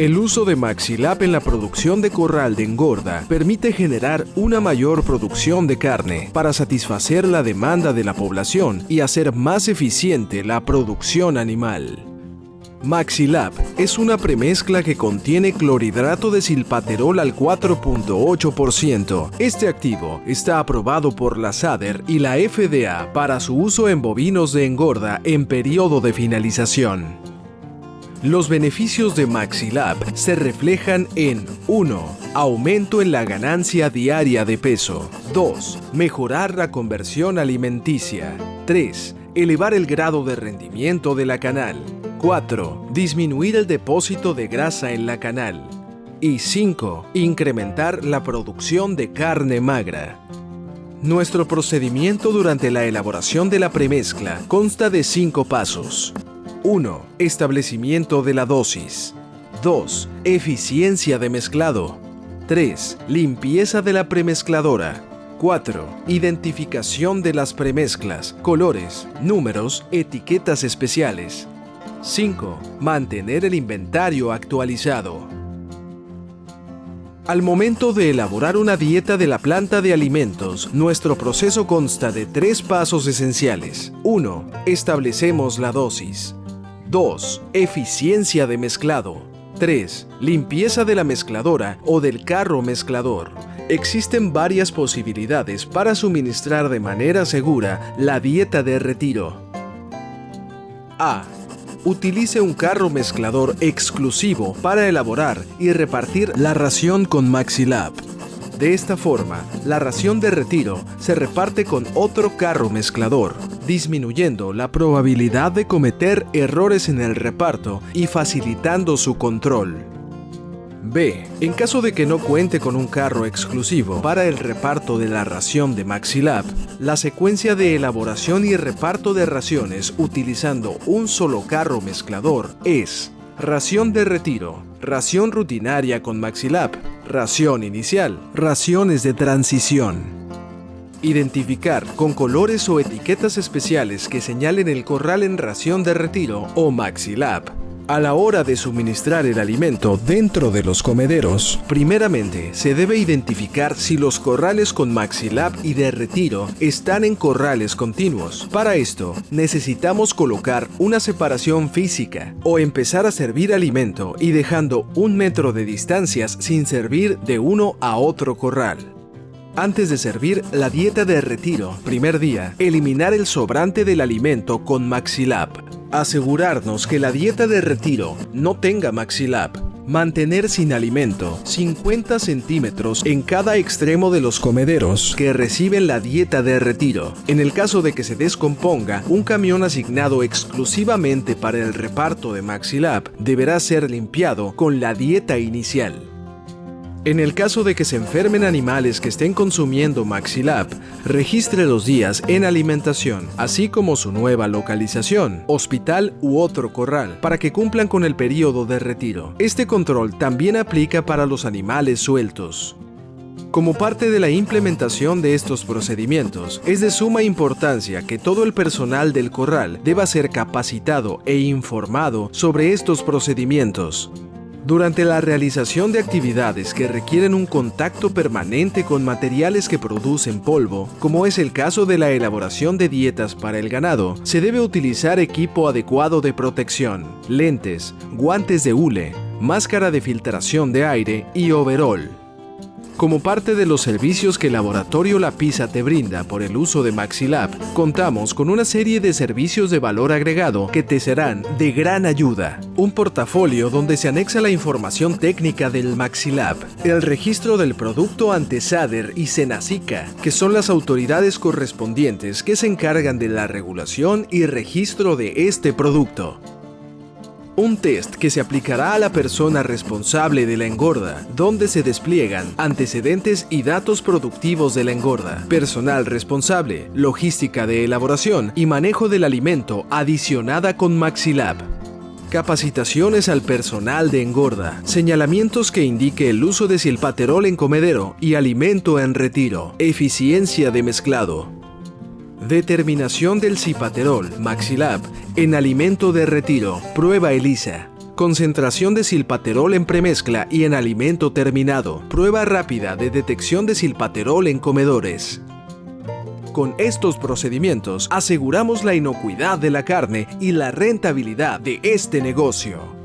El uso de Maxilab en la producción de corral de engorda permite generar una mayor producción de carne para satisfacer la demanda de la población y hacer más eficiente la producción animal. Maxilab es una premezcla que contiene clorhidrato de silpaterol al 4.8%. Este activo está aprobado por la SADER y la FDA para su uso en bovinos de engorda en periodo de finalización. Los beneficios de Maxilab se reflejan en 1. Aumento en la ganancia diaria de peso. 2. Mejorar la conversión alimenticia. 3. Elevar el grado de rendimiento de la canal. 4. Disminuir el depósito de grasa en la canal. Y 5. Incrementar la producción de carne magra. Nuestro procedimiento durante la elaboración de la premezcla consta de 5 pasos. 1. Establecimiento de la dosis. 2. Eficiencia de mezclado. 3. Limpieza de la premezcladora. 4. Identificación de las premezclas, colores, números, etiquetas especiales. 5. Mantener el inventario actualizado. Al momento de elaborar una dieta de la planta de alimentos, nuestro proceso consta de tres pasos esenciales. 1. Establecemos la dosis. 2. Eficiencia de mezclado. 3. Limpieza de la mezcladora o del carro mezclador. Existen varias posibilidades para suministrar de manera segura la dieta de retiro. A utilice un carro mezclador exclusivo para elaborar y repartir la ración con Maxilab. De esta forma, la ración de retiro se reparte con otro carro mezclador, disminuyendo la probabilidad de cometer errores en el reparto y facilitando su control. B. En caso de que no cuente con un carro exclusivo para el reparto de la ración de Maxilab, la secuencia de elaboración y reparto de raciones utilizando un solo carro mezclador es ración de retiro, ración rutinaria con Maxilab, ración inicial, raciones de transición. Identificar con colores o etiquetas especiales que señalen el corral en ración de retiro o Maxilab a la hora de suministrar el alimento dentro de los comederos, primeramente se debe identificar si los corrales con Maxilab y de retiro están en corrales continuos. Para esto, necesitamos colocar una separación física o empezar a servir alimento y dejando un metro de distancias sin servir de uno a otro corral. Antes de servir la dieta de retiro, primer día, eliminar el sobrante del alimento con Maxilab. Asegurarnos que la dieta de retiro no tenga Maxilab. Mantener sin alimento 50 centímetros en cada extremo de los comederos que reciben la dieta de retiro. En el caso de que se descomponga, un camión asignado exclusivamente para el reparto de Maxilab deberá ser limpiado con la dieta inicial. En el caso de que se enfermen animales que estén consumiendo Maxilab, registre los días en alimentación, así como su nueva localización, hospital u otro corral, para que cumplan con el periodo de retiro. Este control también aplica para los animales sueltos. Como parte de la implementación de estos procedimientos, es de suma importancia que todo el personal del corral deba ser capacitado e informado sobre estos procedimientos. Durante la realización de actividades que requieren un contacto permanente con materiales que producen polvo, como es el caso de la elaboración de dietas para el ganado, se debe utilizar equipo adecuado de protección, lentes, guantes de hule, máscara de filtración de aire y overall. Como parte de los servicios que Laboratorio La Pisa te brinda por el uso de Maxilab, contamos con una serie de servicios de valor agregado que te serán de gran ayuda. Un portafolio donde se anexa la información técnica del Maxilab, el registro del producto ante SADER y Senacica, que son las autoridades correspondientes que se encargan de la regulación y registro de este producto un test que se aplicará a la persona responsable de la engorda, donde se despliegan antecedentes y datos productivos de la engorda, personal responsable, logística de elaboración y manejo del alimento adicionada con Maxilab. Capacitaciones al personal de engorda, señalamientos que indique el uso de silpaterol en comedero y alimento en retiro, eficiencia de mezclado, Determinación del cipaterol, Maxilab, en alimento de retiro, prueba ELISA. Concentración de silpaterol en premezcla y en alimento terminado. Prueba rápida de detección de silpaterol en comedores. Con estos procedimientos aseguramos la inocuidad de la carne y la rentabilidad de este negocio.